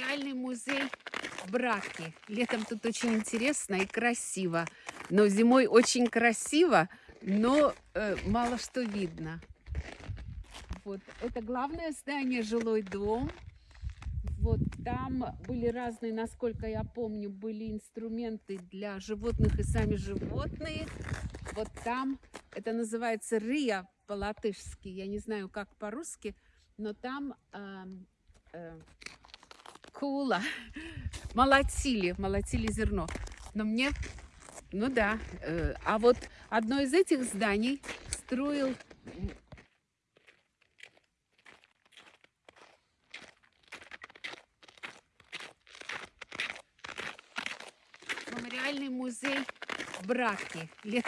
Мемориальный музей Браки. Летом тут очень интересно и красиво. Но зимой очень красиво, но э, мало что видно. Вот это главное здание, жилой дом. Вот там были разные, насколько я помню, были инструменты для животных и сами животные. Вот там, это называется рия по-латышски, я не знаю, как по-русски, но там э, э, кула, молотили, молотили зерно. Но мне, ну да, э, а вот одно из этих зданий строил мемориальный музей Браки.